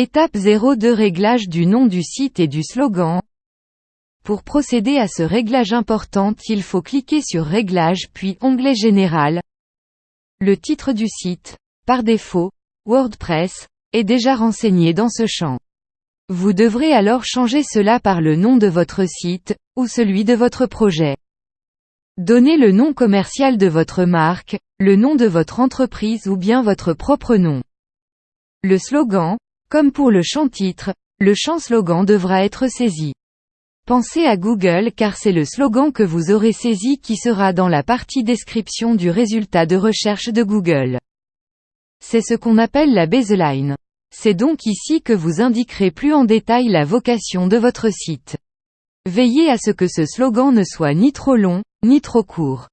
Étape 0 de réglage du nom du site et du slogan. Pour procéder à ce réglage important il faut cliquer sur Réglages puis Onglet Général. Le titre du site, par défaut, WordPress, est déjà renseigné dans ce champ. Vous devrez alors changer cela par le nom de votre site, ou celui de votre projet. Donnez le nom commercial de votre marque, le nom de votre entreprise ou bien votre propre nom. Le slogan, comme pour le champ titre, le champ slogan devra être saisi. Pensez à Google car c'est le slogan que vous aurez saisi qui sera dans la partie description du résultat de recherche de Google. C'est ce qu'on appelle la baseline. C'est donc ici que vous indiquerez plus en détail la vocation de votre site. Veillez à ce que ce slogan ne soit ni trop long, ni trop court.